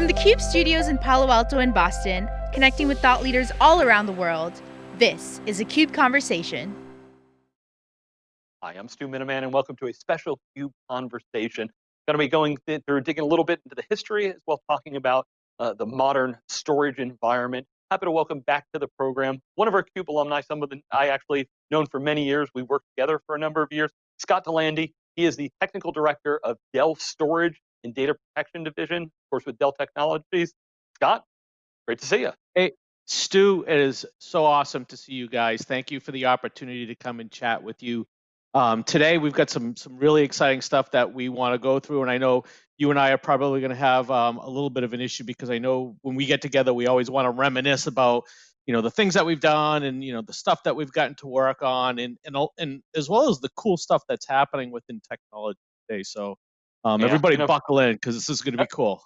From the CUBE studios in Palo Alto and Boston, connecting with thought leaders all around the world, this is a CUBE Conversation. Hi, I'm Stu Miniman and welcome to a special CUBE Conversation. Going to be going through, digging a little bit into the history as well talking about uh, the modern storage environment. Happy to welcome back to the program one of our CUBE alumni, some of the I actually known for many years. We worked together for a number of years. Scott Delandy, he is the technical director of Dell Storage and Data Protection Division, of course, with Dell Technologies. Scott, great to see you. Hey, Stu, it is so awesome to see you guys. Thank you for the opportunity to come and chat with you. Um, today, we've got some some really exciting stuff that we want to go through, and I know you and I are probably going to have um, a little bit of an issue because I know when we get together, we always want to reminisce about you know the things that we've done and you know the stuff that we've gotten to work on, and and and as well as the cool stuff that's happening within technology today. So um, Yeah, everybody you know- buckle in because this is going to be cool.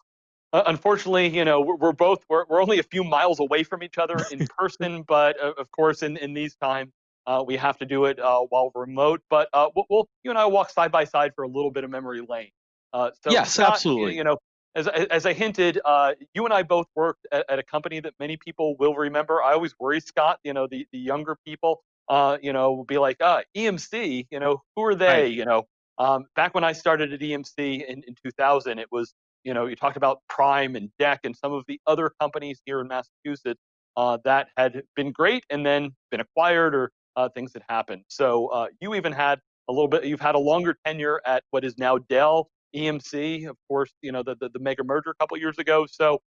Uh, unfortunately, you know, we're, we're both we're, we're only a few miles away from each other in person, but uh, of course, in in these times, uh, we have to do it uh, while remote. But uh, we'll, we'll you and I will walk side by side for a little bit of memory lane. Uh, so Yes, absolutely. You know, as I- as I hinted, uh, you and I both worked at, at a company that many people will remember. I always worry, Scott. You know, the the younger people, uh, you know, will be like, uh, EMC. You know, who are they? Right. You know, um, back when I started at EMC in, in 2000, it was you know, you talked about Prime and DEC and some of the other companies here in Massachusetts uh, that had been great and then been acquired or uh, things that happened. So uh, you even had a little bit, you've had a longer tenure at what is now Dell, EMC, of course, you know, the, the, the mega merger a couple years ago. So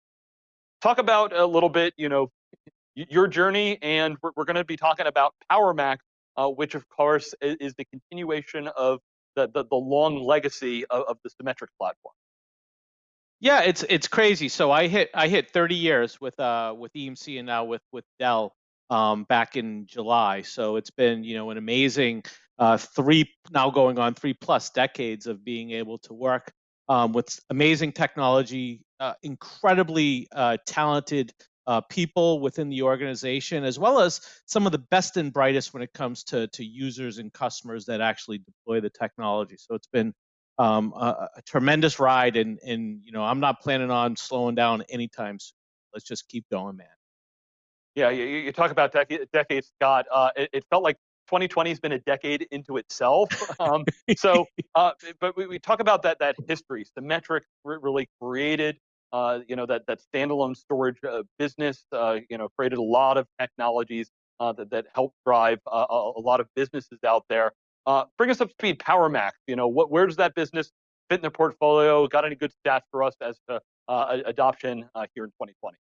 talk about a little bit, you know, your journey, and we're, we're going to be talking about PowerMax, uh, which of course is, is the continuation of the, the, the long legacy of, of the Symmetrix platform. Yeah, it's it's crazy. So I hit I hit 30 years with uh with EMC and now with with Dell um back in July. So it's been, you know, an amazing uh three now going on three plus decades of being able to work um with amazing technology, uh, incredibly uh talented uh, people within the organization, as well as some of the best and brightest when it comes to to users and customers that actually deploy the technology. So it's been um, a, a tremendous ride, and and you know I'm not planning on slowing down anytime soon. Let's just keep going, man. Yeah, you, you talk about decade, decades, Scott. Uh, it, it felt like 2020 has been a decade into itself. Um, so, uh, but we, we talk about that that history. Symmetrix really created, uh, you know, that that standalone storage uh, business. Uh, you know, created a lot of technologies uh, that that helped drive uh, a, a lot of businesses out there. Uh, bring us up to speed. PowerMax. You know, what where does that business fit in the portfolio? Got any good stats for us as to adoption here in 2020?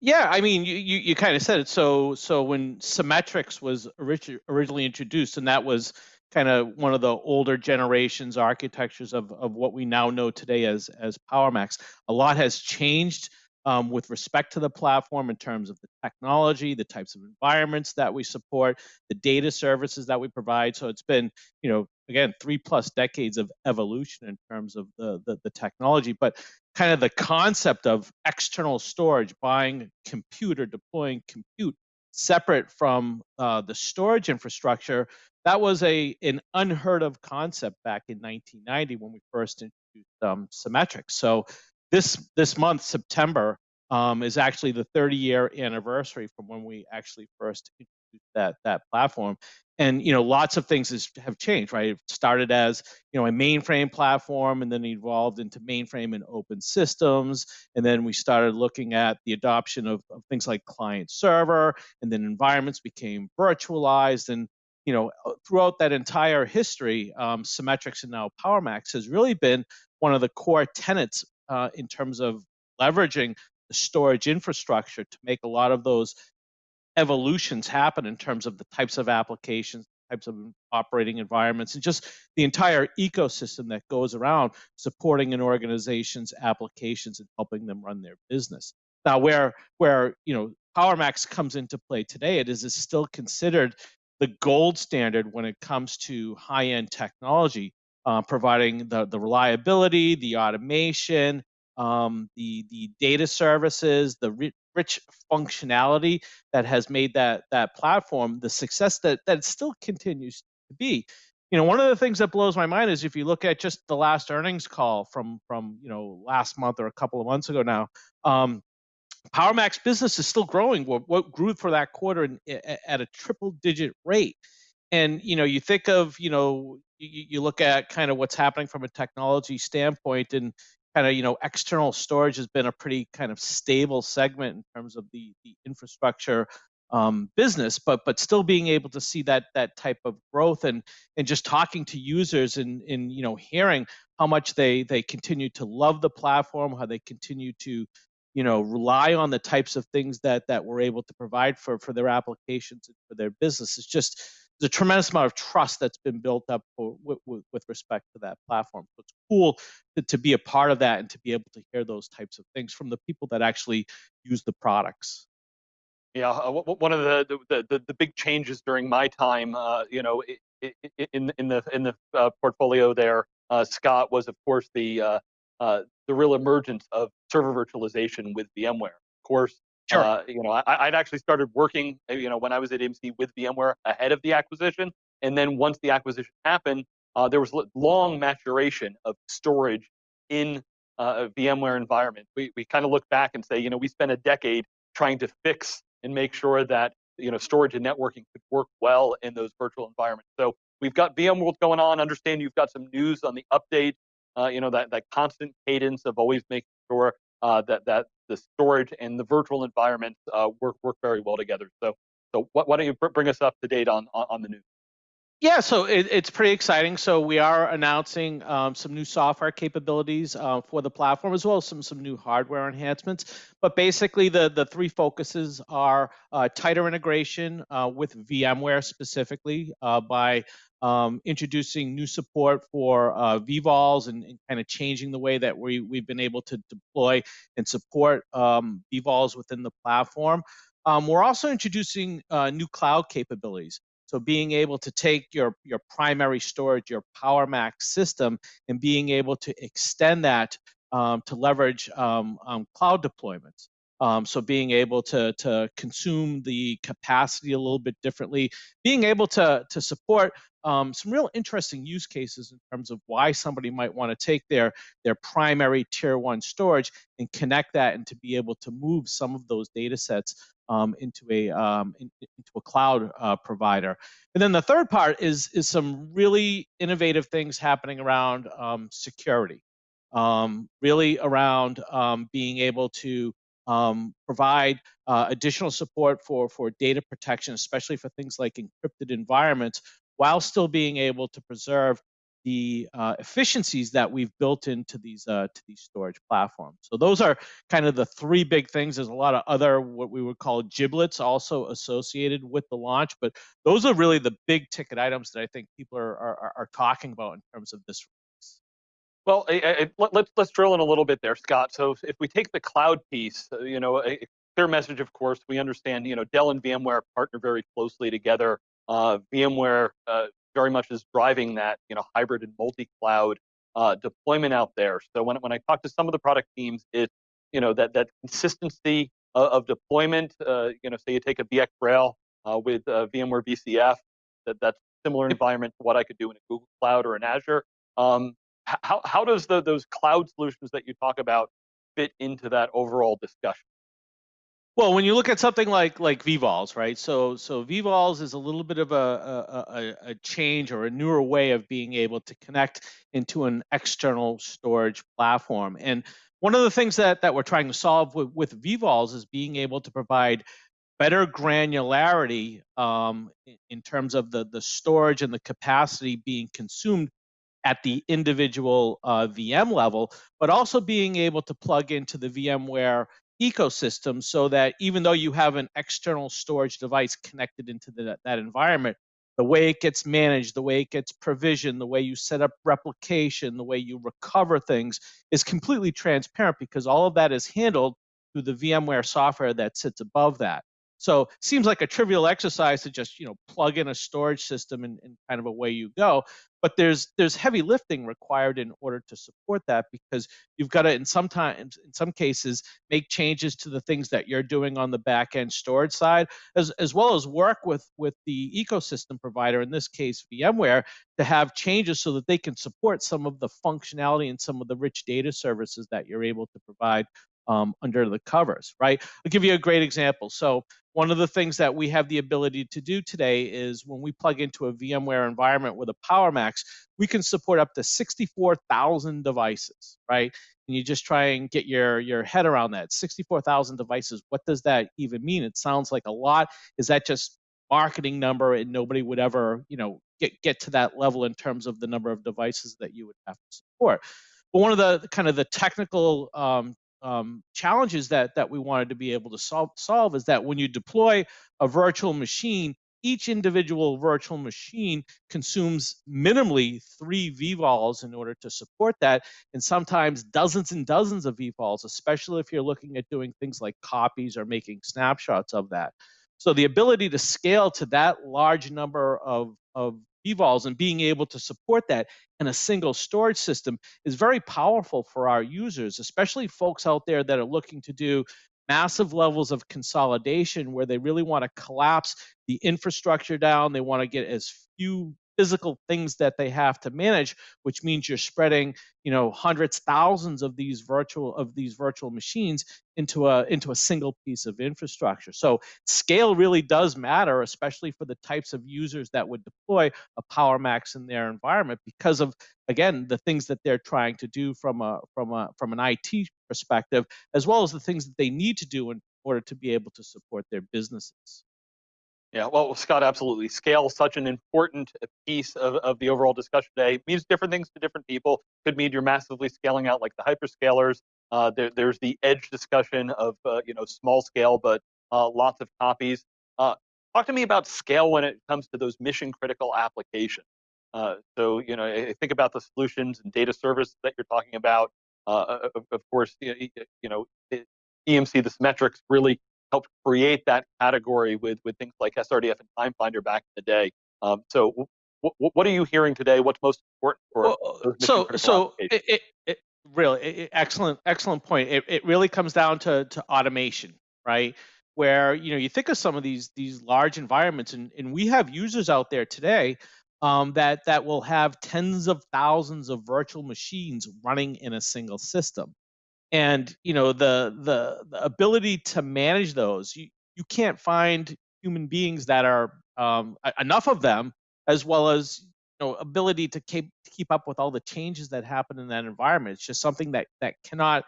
Yeah, I mean, you you, you kind of said it. So so when Symmetrix was orig- originally introduced, and that was kind of one of the older generations architectures of of what we now know today as as PowerMax. A lot has changed um, with respect to the platform in terms of the technology, the types of environments that we support, the data services that we provide. So it's been, you know, again, three plus decades of evolution in terms of the the, the technology, but kind of the concept of external storage, buying compute or deploying compute separate from uh, the storage infrastructure, that was a an unheard of concept back in 1990 when we first introduced um, Symmetrix. So this this month, September, um, is actually the 30 year anniversary from when we actually first introduced that that platform. And you know, lots of things has, have changed, right? It started as you know a mainframe platform, and then evolved into mainframe and open systems, and then we started looking at the adoption of, of things like client server, and then environments became virtualized, and you know, uh, throughout that entire history, um, Symmetrix and now PowerMax has really been one of the core tenets uh, in terms of leveraging the storage infrastructure to make a lot of those evolutions happen in terms of the types of applications, types of operating environments, and just the entire ecosystem that goes around supporting an organization's applications and helping them run their business. Now, where where you know PowerMax comes into play today, it is, is still considered the gold standard when it comes to high-end technology, uh, providing the the reliability, the automation, um, the the data services, the ri- rich functionality that has made that that platform the success that that it still continues to be. you know, one of the things that blows my mind is if you look at just the last earnings call from from you know last month or a couple of months ago now, um, PowerMax business is still growing. What, what grew for that quarter in, at a triple digit rate, and you know, you think of you know, you, you look at kind of what's happening from a technology standpoint, and kind of you know, external storage has been a pretty kind of stable segment in terms of the the infrastructure um, business, but but still being able to see that that type of growth and and just talking to users and and you know hearing how much they they continue to love the platform, how they continue to you know rely on the types of things that that we're able to provide for for their applications and for their business. It's just there's a tremendous amount of trust that's been built up for, with, with, respect to that platform. So it's cool to, to be a part of that and to be able to hear those types of things from the people that actually use the products. Yeah, uh, one of the the, the, the big changes during my time, uh, you know, in in the in the uh, portfolio there, uh, Scott was of course the uh, uh, the real emergence of server virtualization with VMware. Of course, sure. Uh, you know, I, would actually started working, uh, you know, when I was at EMC with VMware ahead of the acquisition, and then once the acquisition happened, uh, there was long maturation of storage in a VMware environment. We we kind of look back and say, you know, we spent a decade trying to fix and make sure that you know storage and networking could work well in those virtual environments. So we've got VMworld going on. Understand you've got some news on the update. Uh, you know that that constant cadence of always making sure uh, that that the storage and the virtual environments uh, work work very well together. So so why don't you bring us up to date on on, on the news? Yeah, so it, it's pretty exciting. So we are announcing um, some new software capabilities uh, for the platform, as well as some some new hardware enhancements. But basically, the the three focuses are uh, tighter integration uh, with VMware specifically uh, by um, introducing new support for uh, vVols and, and, kind of changing the way that we we've been able to deploy and support um, vVols within the platform. Um, we're also introducing uh, new cloud capabilities. So being able to take your, your primary storage, your PowerMax system, and being able to extend that um, to leverage um, um, cloud deployments. Um, so being able to, to consume the capacity a little bit differently, being able to, to support um, some real interesting use cases in terms of why somebody might want to take their, their primary tier one storage and connect that and to be able to move some of those data sets um, into a um, in, into a cloud uh, provider. And then the third part is is some really innovative things happening around um, security, um, really around um, being able to um, provide uh, additional support for for data protection, especially for things like encrypted environments, while still being able to preserve the uh, efficiencies that we've built into these uh, to these storage platforms. So those are kind of the three big things. There's a lot of other what we would call giblets also associated with the launch, but those are really the big ticket items that I think people are are, are talking about in terms of this. Well, I, I, let's let's drill in a little bit there, Scott. So if we take the cloud piece, uh, you know, a clear message, of course, we understand. You know, Dell and VMware partner very closely together. Uh, VMware uh, very much is driving that you know hybrid and multi-cloud uh, deployment out there. So when when I talk to some of the product teams, it's you know that that consistency of, of deployment. Uh, you know, say you take a VxRail uh, with uh, VMware VCF, that that's similar environment to what I could do in a Google Cloud or an Azure. Um, how how does the, those cloud solutions that you talk about fit into that overall discussion? Well, when you look at something like like vVols, right? So so vVols is a little bit of a, a, a change or a newer way of being able to connect into an external storage platform. And one of the things that that we're trying to solve with, with is being able to provide better granularity um, in terms of the the storage and the capacity being consumed at the individual uh, VM level, but also being able to plug into the VMware ecosystem so that even though you have an external storage device connected into the, that environment, the way it gets managed, the way it gets provisioned, the way you set up replication, the way you recover things is completely transparent because all of that is handled through the VMware software that sits above that. So seems like a trivial exercise to just you know plug in a storage system and, and kind of away you go. But there's there's heavy lifting required in order to support that because you've got to in sometimes in some cases make changes to the things that you're doing on the back end storage side as, as well as work with with the ecosystem provider in this case vmware to have changes so that they can support some of the functionality and some of the rich data services that you're able to provide um, under the covers, right? I'll give you a great example. So one of the things that we have the ability to do today is when we plug into a VMware environment with a PowerMax, we can support up to 64,000 devices, right? And you just try and get your, your head around that. 64,000 devices, what does that even mean? It sounds like a lot. Is that just marketing number and nobody would ever, you know, get, get to that level in terms of the number of devices that you would have to support? But one of the kind of the technical um, um, challenges that that we wanted to be able to solve solve is that when you deploy a virtual machine, each individual virtual machine consumes minimally three vvols in order to support that, and sometimes dozens and dozens of vvols, especially if you're looking at doing things like copies or making snapshots of that. So the ability to scale to that large number of, of vVols and being able to support that in a single storage system is very powerful for our users, especially folks out there that are looking to do massive levels of consolidation where they really want to collapse the infrastructure down. They want to get as few physical things that they have to manage which means you're spreading you know hundreds thousands of these virtual of these virtual machines into a into a single piece of infrastructure. So scale really does matter especially for the types of users that would deploy a PowerMax in their environment because of again the things that they're trying to do from a from a from an IT perspective as well as the things that they need to do in order to be able to support their businesses yeah, well, Scott, absolutely. Scale such an important piece of, of the overall discussion today. It means different things to different people. Could mean you're massively scaling out like the hyperscalers. Uh, there, there's the edge discussion of uh, you know small scale, but uh, lots of copies. Uh, talk to me about scale when it comes to those mission critical applications. Uh, so you know, think about the solutions and data service that you're talking about. Uh, of, of, course, you know, EMC, Symmetrix really helped create that category with with things like SRDF and TimeFinder back in the day. Um, so, what are you hearing today? What's most important for well, so so it, it, it, really it, excellent excellent point. It it really comes down to to automation, right? Where you know you think of some of these these large environments, and and we have users out there today um, that that will have tens of thousands of virtual machines running in a single system and you know the the, the ability to manage those you, you can't find human beings that are um, enough of them as well as you know ability to keep to keep up with all the changes that happen in that environment. It's just something that that cannot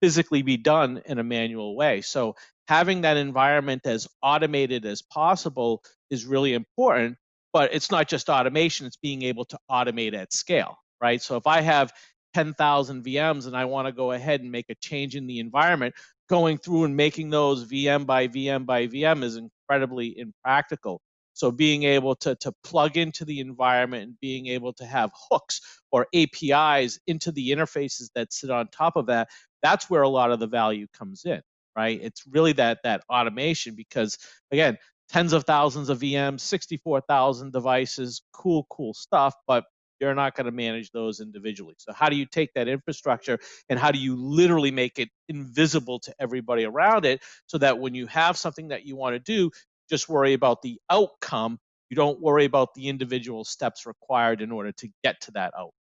physically be done in a manual way. So having that environment as automated as possible is really important but it's not just automation it's being able to automate at scale right? So if i have 10,000 VMs and I want to go ahead and make a change in the environment, going through and making those VM by VM by VM is incredibly impractical. So being able to, to plug into the environment and being able to have hooks or APIs into the interfaces that sit on top of that, that's where a lot of the value comes in, right? It's really that that automation because again, tens of thousands of VMs, 64,000 devices, cool, cool stuff, but you're not going to manage those individually. So how do you take that infrastructure and how do you literally make it invisible to everybody around it so that when you have something that you want to do, just worry about the outcome. You don't worry about the individual steps required in order to get to that outcome.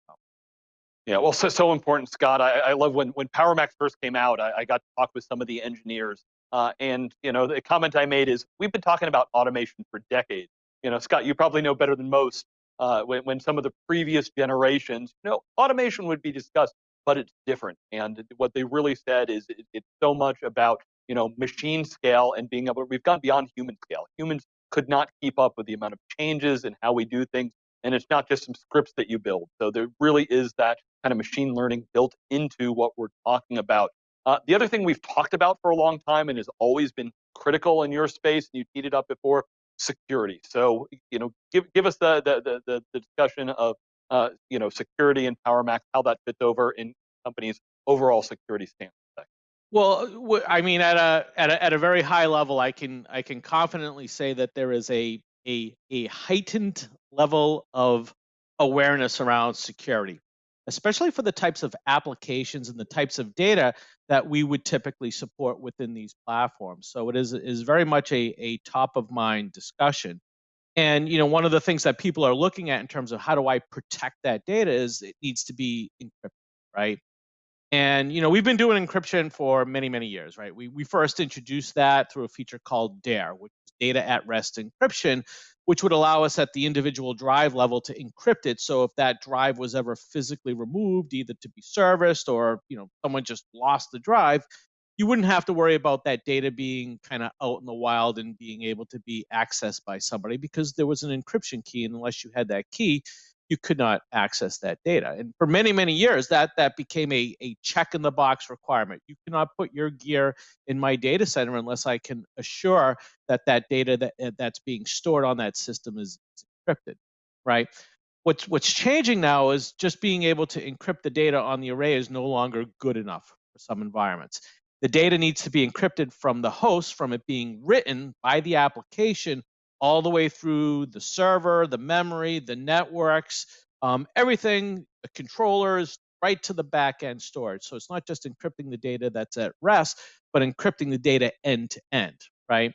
Yeah, well, so so important, Scott. I, I love when when PowerMax first came out. I, I got to talk with some of the engineers, uh, and you know the comment I made is we've been talking about automation for decades. You know, Scott, you probably know better than most uh, when, when some of the previous generations, you know, automation would be discussed, but it's different. And what they really said is it, it's so much about, you know, machine scale and being able, we've gone beyond human scale. Humans could not keep up with the amount of changes and how we do things. And it's not just some scripts that you build. So there really is that kind of machine learning built into what we're talking about. Uh, the other thing we've talked about for a long time and has always been critical in your space, and you teed it up before, security. So, you know, give give us the the the, the discussion of uh, you know security and PowerMax, how that fits over in companies' overall security stance. Well, I mean, at a, at a at a very high level, I can I can confidently say that there is a a a heightened level of awareness around security, especially for the types of applications and the types of data that we would typically support within these platforms. So it is is very much a, a top of mind discussion. And you know, one of the things that people are looking at in terms of how do I protect that data is it needs to be encrypted, right? And you know, we've been doing encryption for many, many years, right? We we first introduced that through a feature called DARE, which is data at rest encryption, which would allow us at the individual drive level to encrypt it. So if that drive was ever physically removed, either to be serviced or you know someone just lost the drive, you wouldn't have to worry about that data being kind of out in the wild and being able to be accessed by somebody because there was an encryption key, and unless you had that key, you could not access that data. And for many, many years, that that became a, a check in the box requirement. You cannot put your gear in my data center unless I can assure that that data that uh, that's being stored on that system is, is encrypted, right? What's what's changing now is just being able to encrypt the data on the array is no longer good enough for some environments. The data needs to be encrypted from the host, from it being written by the application all the way through the server, the memory, the networks, um, everything, the controllers, right to the back end storage. So it's not just encrypting the data that's at rest, but encrypting the data end to end, right?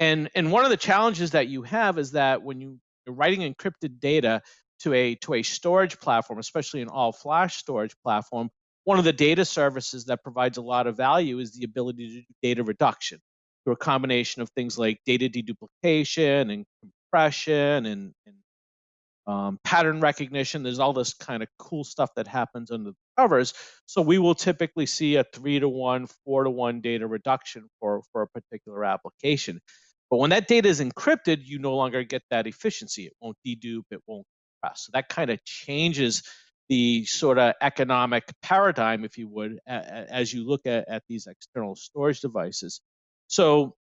And and one of the challenges that you have is that when you, you're writing encrypted data to a to a storage platform, especially an all flash storage platform, one of the data services that provides a lot of value is the ability to do data reduction through a combination of things like data deduplication and compression and, and um, pattern recognition. There's all this kind of cool stuff that happens under the covers. So we will typically see a three to one, four to one data reduction for, for a particular application. But when that data is encrypted, you no longer get that efficiency. It won't dedupe, it won't compress. So that kind of changes the sort of economic paradigm, if you would, as you look at, at these external storage devices. So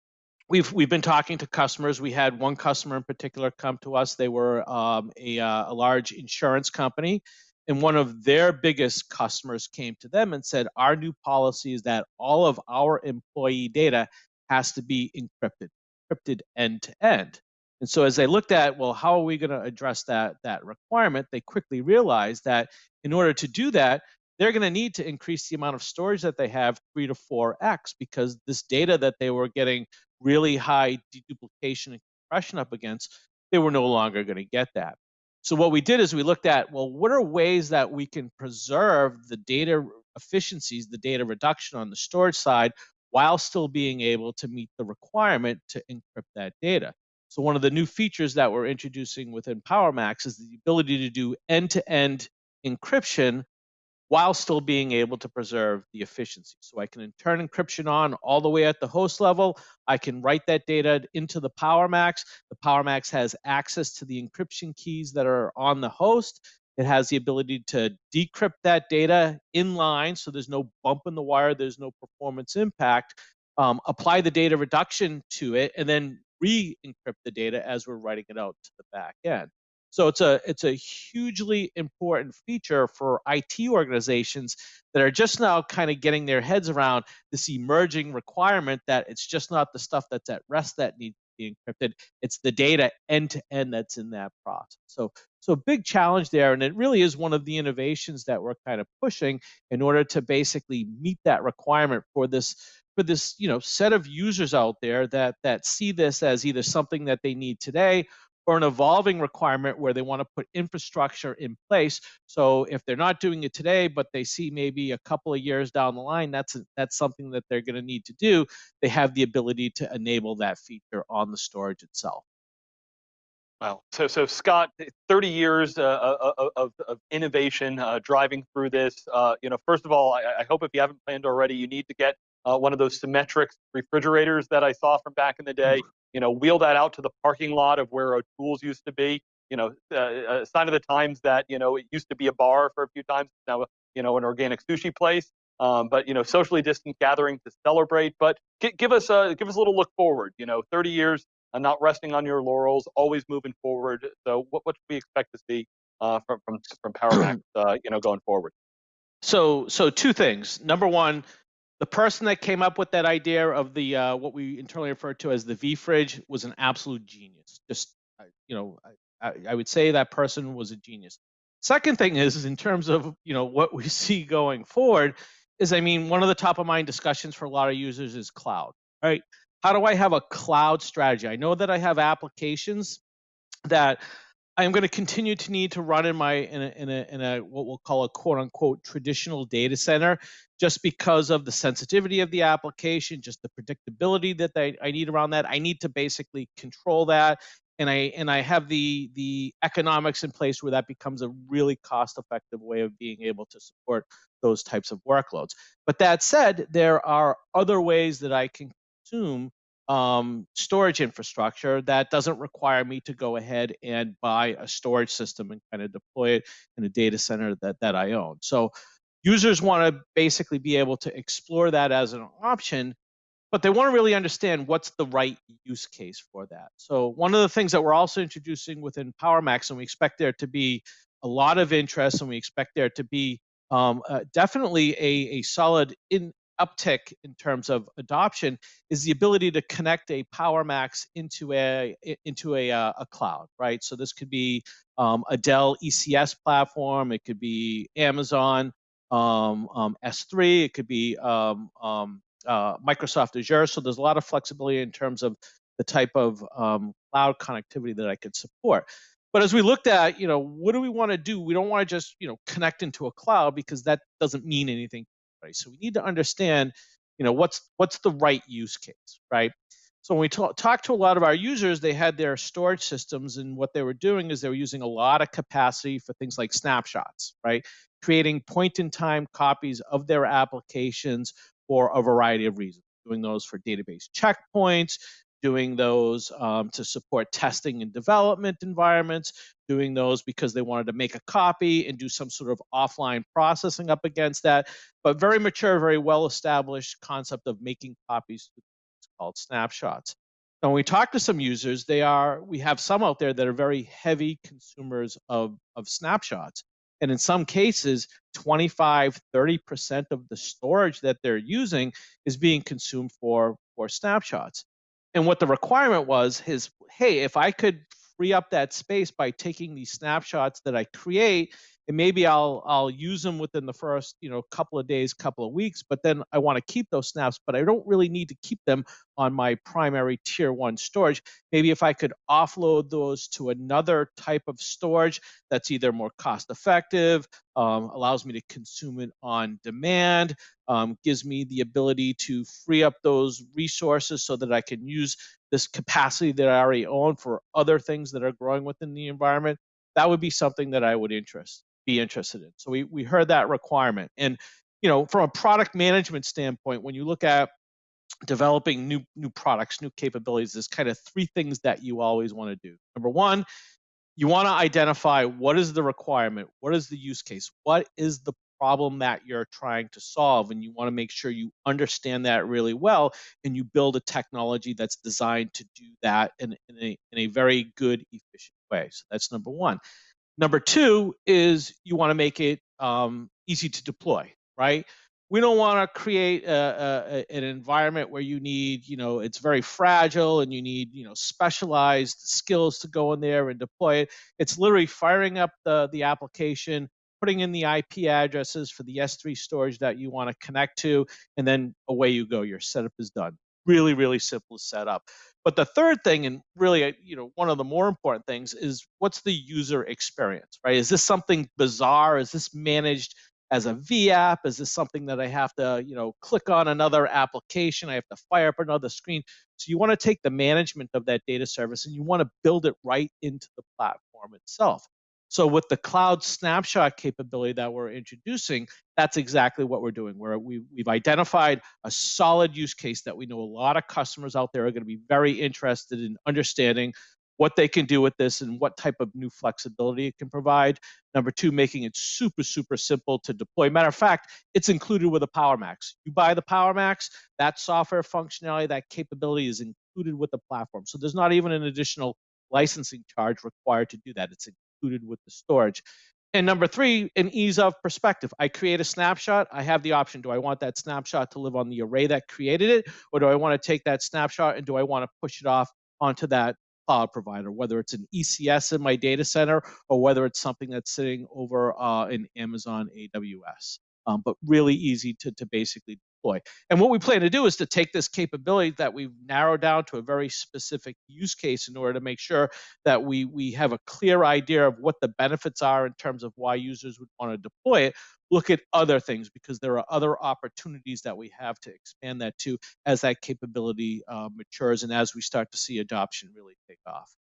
we've we've been talking to customers. We had one customer in particular come to us. They were um, a, uh, a large insurance company, and one of their biggest customers came to them and said, "Our new policy is that all of our employee data has to be encrypted, encrypted end to end." And so as they looked at, well, how are we going to address that that requirement? They quickly realized that in order to do that, they're going to need to increase the amount of storage that they have three to four x because this data that they were getting really high deduplication and compression up against, they were no longer going to get that. So what we did is we looked at, well, what are ways that we can preserve the data efficiencies, the data reduction on the storage side, while still being able to meet the requirement to encrypt that data. So one of the new features that we're introducing within PowerMax is the ability to do end-to-end encryption while still being able to preserve the efficiency. So I can turn encryption on all the way at the host level. I can write that data into the PowerMax. The PowerMax has access to the encryption keys that are on the host. It has the ability to decrypt that data in line, so there's no bump in the wire, there's no performance impact. Um, apply the data reduction to it, and then re-encrypt the data as we're writing it out to the back end. So it's a it's a hugely important feature for IT organizations that are just now kind of getting their heads around this emerging requirement that it's just not the stuff that's at rest that needs to be encrypted. It's the data end to end that's in that process. So so big challenge there, and it really is one of the innovations that we're kind of pushing in order to basically meet that requirement for this for this you know set of users out there that that see this as either something that they need today or an evolving requirement where they want to put infrastructure in place. So if they're not doing it today, but they see maybe a couple of years down the line, that's that's something that they're going to need to do. They have the ability to enable that feature on the storage itself. Wow. So, so Scott, 30 years uh, uh, uh of, of, innovation uh, driving through this. Uh, you know, first of all, I, I, hope if you haven't planned already, you need to get uh, one of those Symmetrix refrigerators that I saw from back in the day you know, wheel that out to the parking lot of where our tools used to be. You know, uh, a sign of the times that you know it used to be a bar for a few times. Now, you know, an organic sushi place. Um, but you know, socially distant gathering to celebrate. But give us a give us a little look forward. You know, 30 years, uh, not resting on your laurels, always moving forward. So, what what should we expect to see uh, from from from PowerMax, uh, you know, going forward? So, so two things. Number one, the person that came up with that idea of the uh, what we internally refer to as the V fridge was an absolute genius. Just you know, I, I would say that person was a genius. Second thing is, is in terms of you know what we see going forward, is I mean one of the top of mind discussions for a lot of users is cloud, right? How do I have a cloud strategy? I know that I have applications that I'm going to continue to need to run in my in a, in a, in a what we'll call a quote unquote traditional data center, just because of the sensitivity of the application, just the predictability that they, I need around that. I need to basically control that, and I and I have the the economics in place where that becomes a really cost effective way of being able to support those types of workloads. But that said, there are other ways that I can consume um, storage infrastructure that doesn't require me to go ahead and buy a storage system and kind of deploy it in a data center that, that I own. So users want to basically be able to explore that as an option, but they want to really understand what's the right use case for that. So one of the things that we're also introducing within PowerMax, and we expect there to be a lot of interest, and we expect there to be um, uh, definitely a, a solid in, uptick in terms of adoption is the ability to connect a PowerMax into a into a, uh, a cloud, right? So this could be um, a Dell ECS platform, it could be Amazon um, um, S3, it could be um, um, uh, Microsoft Azure. So there's a lot of flexibility in terms of the type of um, cloud connectivity that I could support. But as we looked at, you know, what do we want to do? We don't want to just, you know, connect into a cloud because that doesn't mean anything So we need to understand, you know, what's what's the right use case, right? So when we talk, talk to a lot of our users, they had their storage systems, and what they were doing is they were using a lot of capacity for things like snapshots, right? Creating point-in-time copies of their applications for a variety of reasons. Doing those for database checkpoints, doing those um, to support testing and development environments, doing those because they wanted to make a copy and do some sort of offline processing up against that. But very mature, very well established concept of making copies called snapshots. Now, when we talk to some users, they are we have some out there that are very heavy consumers of, of snapshots. And in some cases, 25, 30% of the storage that they're using is being consumed for, for snapshots. And what the requirement was is, hey, if I could free up that space by taking these snapshots that I create and maybe I'll I'll use them within the first you know couple of days, couple of weeks, but then I want to keep those snaps, but I don't really need to keep them on my primary tier one storage. Maybe if I could offload those to another type of storage that's either more cost effective, um, allows me to consume it on demand, um, gives me the ability to free up those resources so that I can use this capacity that I already own for other things that are growing within the environment, that would be something that I would interest be interested in. So we we heard that requirement. And you know, from a product management standpoint, when you look at developing new new products, new capabilities, there's kind of three things that you always want to do. Number one, you want to identify what is the requirement, what is the use case, what is the problem that you're trying to solve and you want to make sure you understand that really well and you build a technology that's designed to do that in, in, a, in a very good efficient way so that's number one number two is you want to make it um, easy to deploy right we don't want to create a, a, an environment where you need you know it's very fragile and you need you know specialized skills to go in there and deploy it it's literally firing up the the application putting in the IP addresses for the S3 storage that you want to connect to, and then away you go. Your setup is done. Really, really simple setup. But the third thing, and really, you know, one of the more important things is what's the user experience, right? Is this something bizarre? Is this managed as a VApp? Is this something that I have to, you know, click on another application? I have to fire up another screen. So you want to take the management of that data service and you want to build it right into the platform itself. So with the cloud snapshot capability that we're introducing, that's exactly what we're doing. Where we, we've identified a solid use case that we know a lot of customers out there are going to be very interested in understanding what they can do with this and what type of new flexibility it can provide. Number two, making it super, super simple to deploy. Matter of fact, it's included with a PowerMax. You buy the PowerMax, that software functionality, that capability is included with the platform. So there's not even an additional licensing charge required to do that. It's included with the storage. And number three, an ease of perspective. I create a snapshot. I have the option. Do I want that snapshot to live on the array that created it? Or do I want to take that snapshot and do I want to push it off onto that cloud provider, whether it's an ECS in my data center or whether it's something that's sitting over uh, in Amazon AWS. Um, but really easy to, to basically deploy. And what we plan to do is to take this capability that we've narrowed down to a very specific use case in order to make sure that we, we have a clear idea of what the benefits are in terms of why users would want to deploy it. Look at other things because there are other opportunities that we have to expand that to as that capability uh, matures and as we start to see adoption really take off.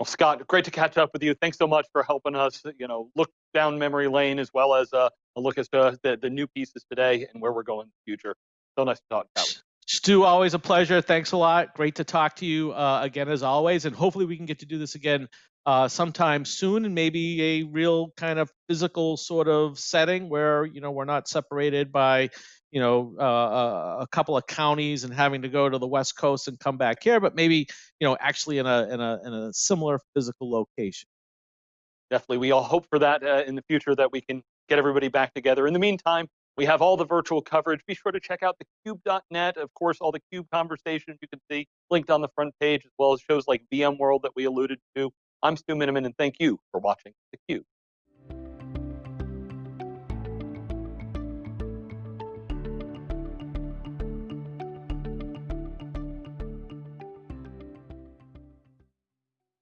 Well, Scott, great to catch up with you. Thanks so much for helping us, you know, look down memory lane as well as uh, a look at the, the new pieces today and where we're going in the future. So nice to talk about. Stu, always a pleasure. Thanks a lot. Great to talk to you uh, again as always, and hopefully we can get to do this again uh, sometime soon, and maybe a real kind of physical sort of setting where you know we're not separated by you know uh, a couple of counties and having to go to the west coast and come back here, but maybe you know actually in a in a in a similar physical location. Definitely, we all hope for that uh, in the future that we can get everybody back together. In the meantime, we have all the virtual coverage. Be sure to check out thecube.net. Of course, all the CUBE conversations you can see linked on the front page, as well as shows like VMworld that we alluded to. I'm Stu Miniman, and thank you for watching theCUBE.